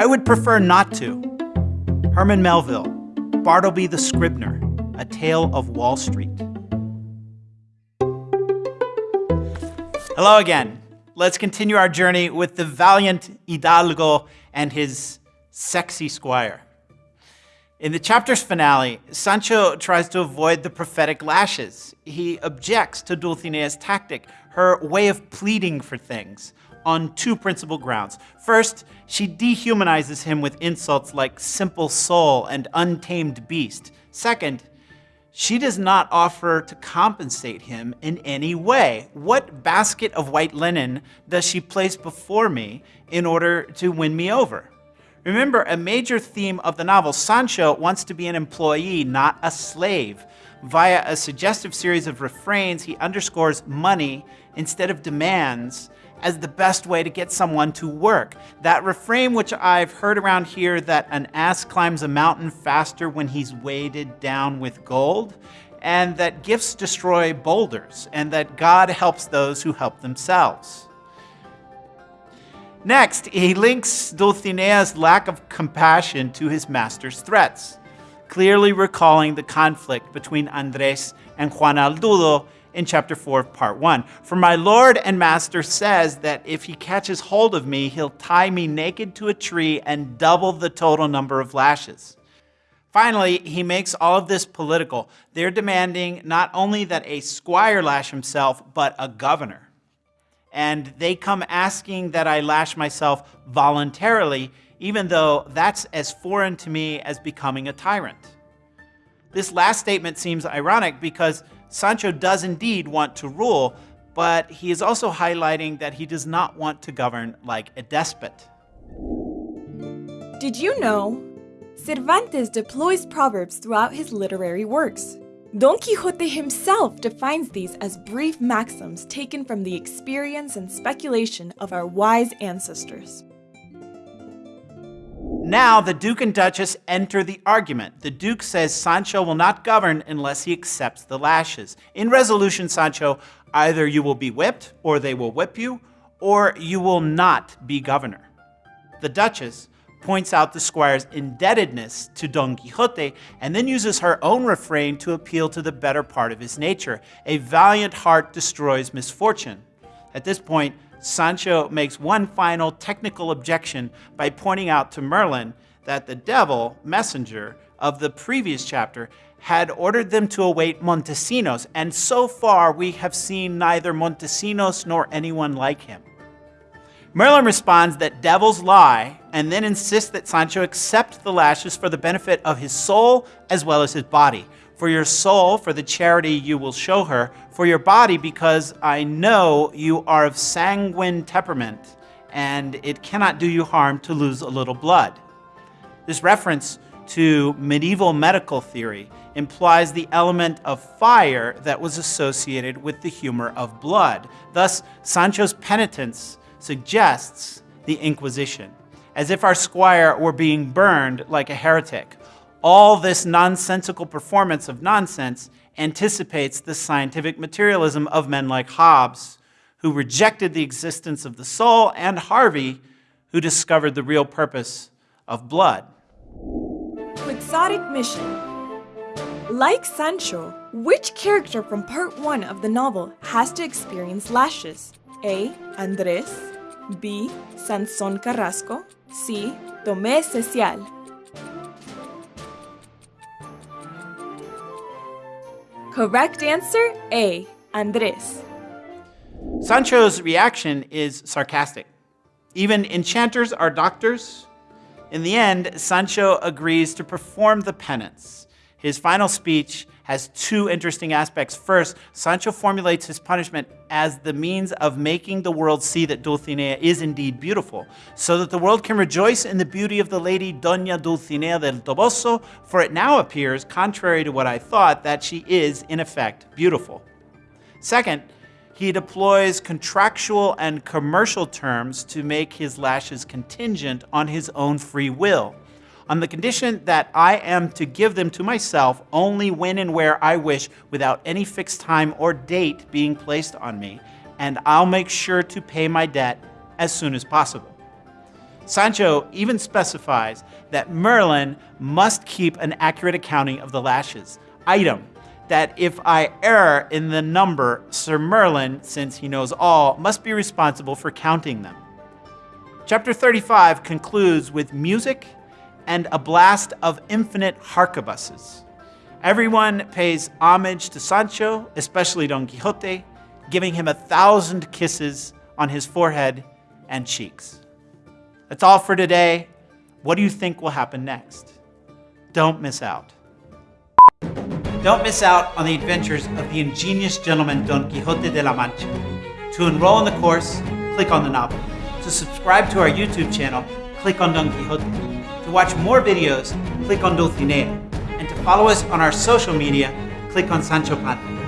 I would prefer not to. Herman Melville, Bartleby the Scrivener, A Tale of Wall Street. Hello again. Let's continue our journey with the valiant Hidalgo and his sexy squire. In the chapter's finale, Sancho tries to avoid the prophetic lashes. He objects to Dulcinea's tactic, her way of pleading for things, on two principal grounds. First, she dehumanizes him with insults like simple soul and untamed beast. Second, she does not offer to compensate him in any way. What basket of white linen does she place before me in order to win me over? Remember, a major theme of the novel, Sancho wants to be an employee, not a slave. Via a suggestive series of refrains, he underscores money instead of demands as the best way to get someone to work. That refrain which I've heard around here that an ass climbs a mountain faster when he's weighted down with gold, and that gifts destroy boulders, and that God helps those who help themselves. Next, he links Dulcinea's lack of compassion to his master's threats, clearly recalling the conflict between Andres and Juan Aldudo in chapter 4 of part 1. For my Lord and Master says that if he catches hold of me, he'll tie me naked to a tree and double the total number of lashes. Finally, he makes all of this political. They're demanding not only that a squire lash himself, but a governor. And they come asking that I lash myself voluntarily, even though that's as foreign to me as becoming a tyrant. This last statement seems ironic because Sancho does indeed want to rule, but he is also highlighting that he does not want to govern like a despot. Did you know? Cervantes deploys proverbs throughout his literary works. Don Quixote himself defines these as brief maxims taken from the experience and speculation of our wise ancestors. Now the Duke and Duchess enter the argument. The Duke says Sancho will not govern unless he accepts the lashes. In resolution, Sancho, either you will be whipped, or they will whip you, or you will not be governor. The Duchess points out the squire's indebtedness to Don Quixote and then uses her own refrain to appeal to the better part of his nature. A valiant heart destroys misfortune. At this point, Sancho makes one final technical objection by pointing out to Merlin that the devil, messenger of the previous chapter, had ordered them to await Montesinos, and so far we have seen neither Montesinos nor anyone like him. Merlin responds that devils lie, and then insists that Sancho accept the lashes for the benefit of his soul as well as his body for your soul, for the charity you will show her, for your body, because I know you are of sanguine temperament, and it cannot do you harm to lose a little blood. This reference to medieval medical theory implies the element of fire that was associated with the humor of blood. Thus, Sancho's penitence suggests the Inquisition, as if our squire were being burned like a heretic all this nonsensical performance of nonsense anticipates the scientific materialism of men like Hobbes, who rejected the existence of the soul, and Harvey, who discovered the real purpose of blood. Quixotic mission. Like Sancho, which character from part 1 of the novel has to experience lashes? A. Andres B. Sansón Carrasco C. Tomé Cecial Correct answer A. Andres. Sancho's reaction is sarcastic. Even enchanters are doctors. In the end, Sancho agrees to perform the penance. His final speech has two interesting aspects. First, Sancho formulates his punishment as the means of making the world see that Dulcinea is indeed beautiful, so that the world can rejoice in the beauty of the lady Doña Dulcinea del Toboso, for it now appears, contrary to what I thought, that she is, in effect, beautiful. Second, he deploys contractual and commercial terms to make his lashes contingent on his own free will on the condition that I am to give them to myself only when and where I wish without any fixed time or date being placed on me, and I'll make sure to pay my debt as soon as possible. Sancho even specifies that Merlin must keep an accurate accounting of the lashes. Item, that if I err in the number, Sir Merlin, since he knows all, must be responsible for counting them. Chapter 35 concludes with music and a blast of infinite harquebuses. Everyone pays homage to Sancho, especially Don Quixote, giving him a thousand kisses on his forehead and cheeks. That's all for today. What do you think will happen next? Don't miss out. Don't miss out on the adventures of the ingenious gentleman Don Quixote de la Mancha. To enroll in the course, click on the novel. To subscribe to our YouTube channel, click on Don Quixote. To watch more videos, click on Dulcinea. And to follow us on our social media, click on Sancho Panza.